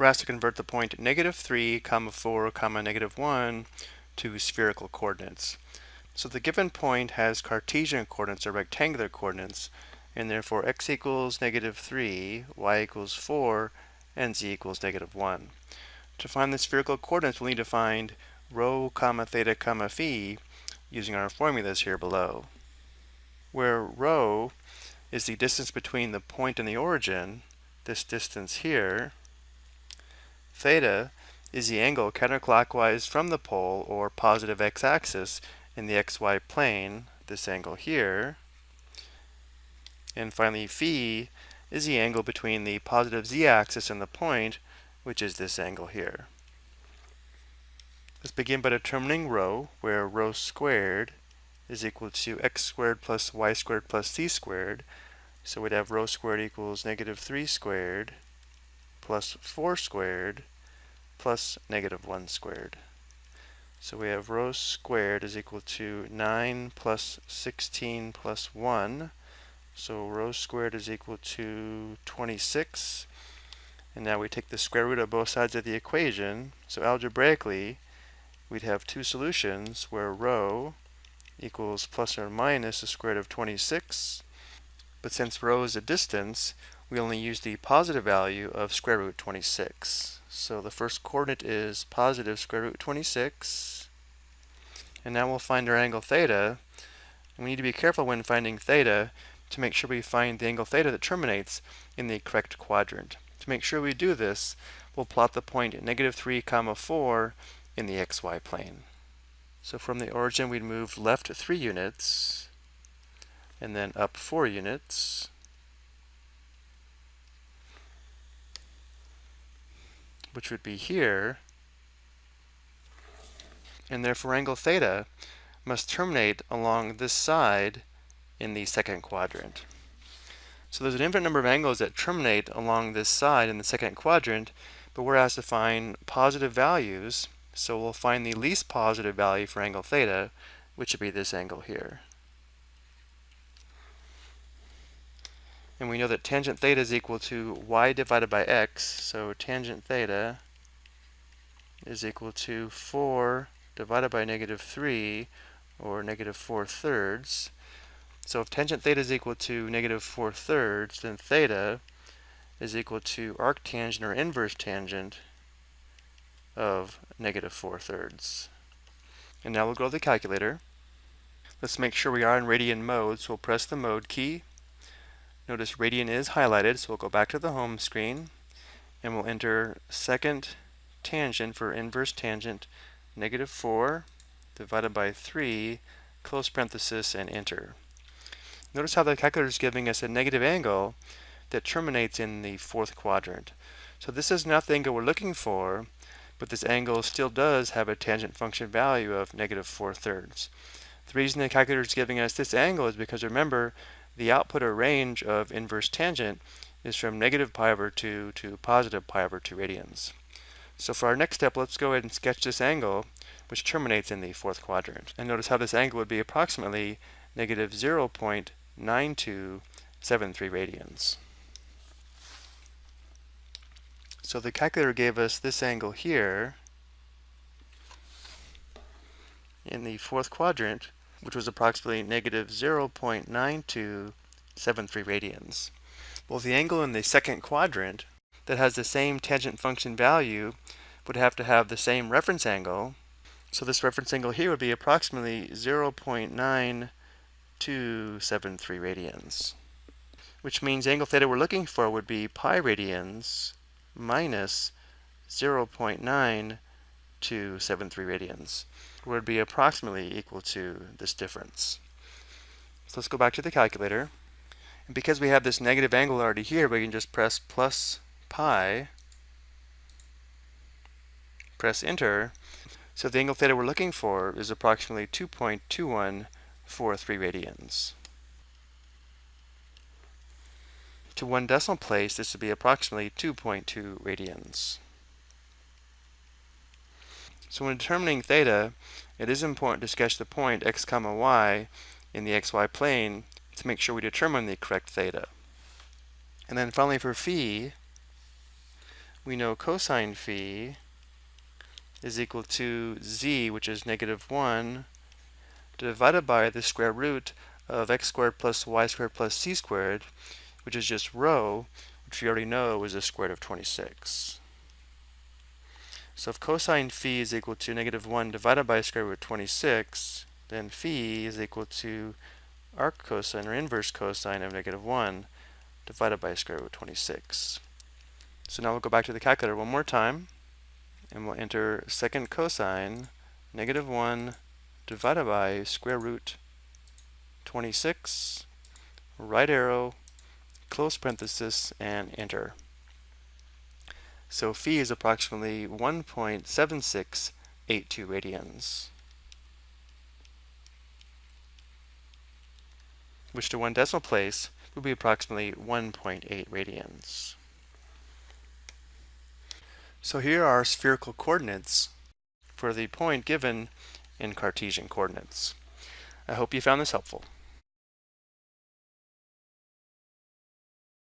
we're asked to convert the point negative 3, comma 4, comma negative 1 to spherical coordinates. So the given point has Cartesian coordinates or rectangular coordinates, and therefore x equals negative 3, y equals 4, and z equals negative 1. To find the spherical coordinates, we'll need to find rho, comma theta, comma phi using our formulas here below. Where rho is the distance between the point and the origin, this distance here, theta is the angle counterclockwise from the pole or positive x-axis in the xy plane, this angle here. And finally, phi is the angle between the positive z-axis and the point, which is this angle here. Let's begin by determining rho, where rho squared is equal to x squared plus y squared plus z squared. So we'd have rho squared equals negative 3 squared plus 4 squared plus negative 1 squared. So we have rho squared is equal to 9 plus 16 plus 1. So rho squared is equal to 26. And now we take the square root of both sides of the equation. So algebraically, we'd have two solutions where rho equals plus or minus the square root of 26. But since rho is a distance, we only use the positive value of square root 26. So the first coordinate is positive square root 26. And now we'll find our angle theta. And we need to be careful when finding theta to make sure we find the angle theta that terminates in the correct quadrant. To make sure we do this, we'll plot the point at negative 3 comma 4 in the xy plane. So from the origin, we'd move left 3 units, and then up 4 units. Which would be here, and therefore angle theta must terminate along this side in the second quadrant. So there's an infinite number of angles that terminate along this side in the second quadrant, but we're asked to find positive values so we'll find the least positive value for angle theta, which would be this angle here. And we know that tangent theta is equal to y divided by x, so tangent theta is equal to 4 divided by negative 3, or negative 4 thirds. So if tangent theta is equal to negative 4 thirds, then theta is equal to arctangent or inverse tangent of negative 4 thirds. And now we'll go to the calculator. Let's make sure we are in radian mode, so we'll press the mode key. Notice radian is highlighted, so we'll go back to the home screen and we'll enter second tangent for inverse tangent negative 4 divided by 3 close parenthesis and enter. Notice how the calculator is giving us a negative angle that terminates in the fourth quadrant. So this is not the angle we're looking for, but this angle still does have a tangent function value of negative 4 thirds. The reason the calculator is giving us this angle is because remember, the output or range of inverse tangent is from negative pi over 2 to positive pi over 2 radians. So for our next step, let's go ahead and sketch this angle, which terminates in the fourth quadrant. And notice how this angle would be approximately negative 0.9273 radians. So the calculator gave us this angle here in the fourth quadrant, which was approximately negative 0.9273 radians. Well, the angle in the second quadrant that has the same tangent function value would have to have the same reference angle. So this reference angle here would be approximately 0.9273 radians, which means angle theta we're looking for would be pi radians minus 0.9273 radians would be approximately equal to this difference. So let's go back to the calculator. And because we have this negative angle already here, we can just press plus pi, press enter. So the angle theta we're looking for is approximately 2.2143 radians. To one decimal place, this would be approximately 2.2 radians. So when determining theta, it is important to sketch the point x comma y in the xy plane to make sure we determine the correct theta. And then finally for phi, we know cosine phi is equal to z, which is negative 1, divided by the square root of x squared plus y squared plus z squared, which is just rho, which we already know is the square root of 26. So if cosine phi is equal to negative 1 divided by square root of 26, then phi is equal to arc cosine or inverse cosine of negative 1 divided by square root of 26. So now we'll go back to the calculator one more time and we'll enter second cosine negative 1 divided by square root 26 right arrow close parenthesis and enter so phi is approximately 1.7682 radians which to one decimal place would be approximately 1.8 radians so here are spherical coordinates for the point given in Cartesian coordinates. I hope you found this helpful.